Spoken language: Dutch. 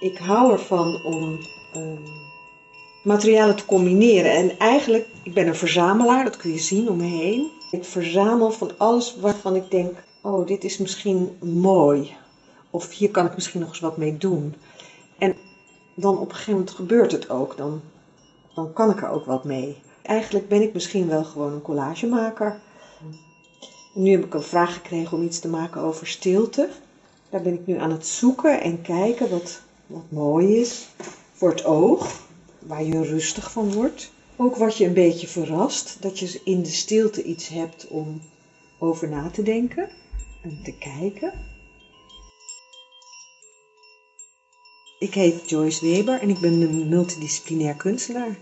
Ik hou ervan om ehm, materialen te combineren. En eigenlijk, ik ben een verzamelaar, dat kun je zien om me heen. Ik verzamel van alles waarvan ik denk, oh, dit is misschien mooi. Of hier kan ik misschien nog eens wat mee doen. En dan op een gegeven moment gebeurt het ook. Dan, dan kan ik er ook wat mee. Eigenlijk ben ik misschien wel gewoon een collagemaker. Nu heb ik een vraag gekregen om iets te maken over stilte. Daar ben ik nu aan het zoeken en kijken wat, wat mooi is voor het oog, waar je rustig van wordt. Ook wat je een beetje verrast, dat je in de stilte iets hebt om over na te denken en te kijken. Ik heet Joyce Weber en ik ben een multidisciplinair kunstenaar.